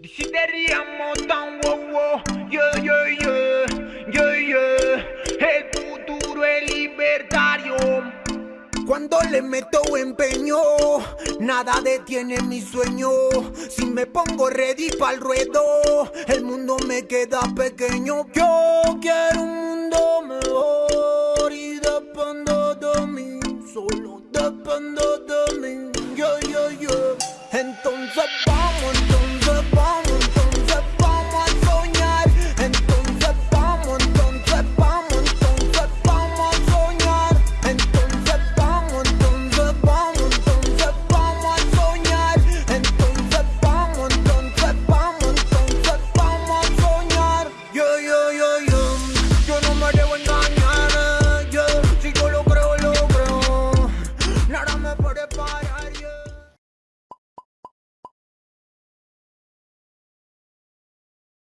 Desideriamo tan wow yeah yeah yeah, yeah yeah. El futuro es libertario. Cuando le meto empeño, nada detiene mi sueño. Si me pongo ready para el ruedo, el mundo me queda pequeño. Yo quiero un. escapando de mí, yo, yo, yo. Entonces vamos, entonces.